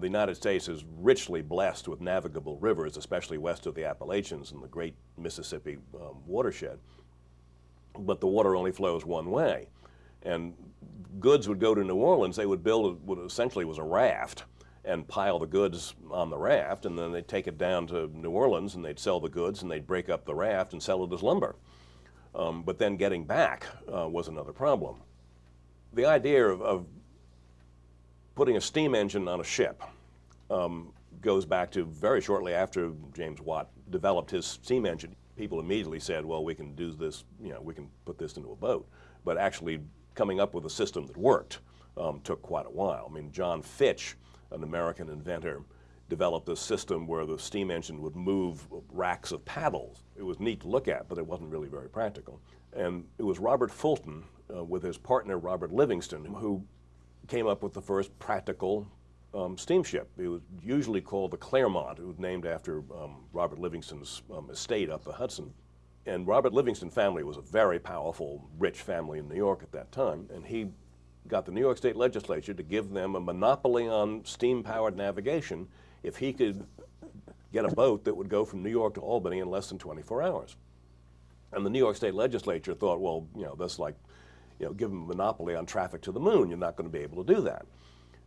the United States is richly blessed with navigable rivers, especially west of the Appalachians and the great Mississippi um, watershed. But the water only flows one way. And goods would go to New Orleans, they would build what essentially was a raft and pile the goods on the raft, and then they'd take it down to New Orleans and they'd sell the goods and they'd break up the raft and sell it as lumber. Um, but then getting back uh, was another problem. The idea of, of, putting a steam engine on a ship um, goes back to very shortly after James Watt developed his steam engine. People immediately said, well, we can do this, you know, we can put this into a boat. But actually coming up with a system that worked um, took quite a while. I mean, John Fitch, an American inventor, developed a system where the steam engine would move racks of paddles. It was neat to look at, but it wasn't really very practical. And it was Robert Fulton uh, with his partner Robert Livingston who came up with the first practical um, steamship. It was usually called the Clermont. It was named after um, Robert Livingston's um, estate up the Hudson. And Robert Livingston family was a very powerful, rich family in New York at that time, and he got the New York State Legislature to give them a monopoly on steam-powered navigation if he could get a boat that would go from New York to Albany in less than 24 hours. And the New York State Legislature thought, well, you know, that's like, you know, give them a monopoly on traffic to the moon. You're not going to be able to do that.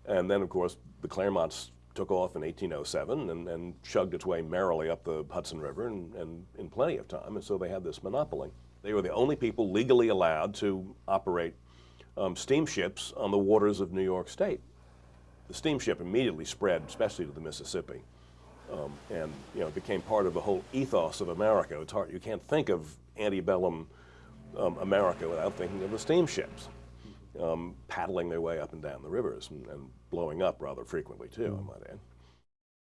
And then, of course, the Clermonts took off in 1807 and, and chugged its way merrily up the Hudson River and, and in plenty of time. And so they had this monopoly. They were the only people legally allowed to operate um, steamships on the waters of New York State. The steamship immediately spread, especially to the Mississippi, um, and you know became part of the whole ethos of America. It's hard; you can't think of antebellum um, America without thinking of the steamships um, paddling their way up and down the rivers and, and blowing up rather frequently too. I might add.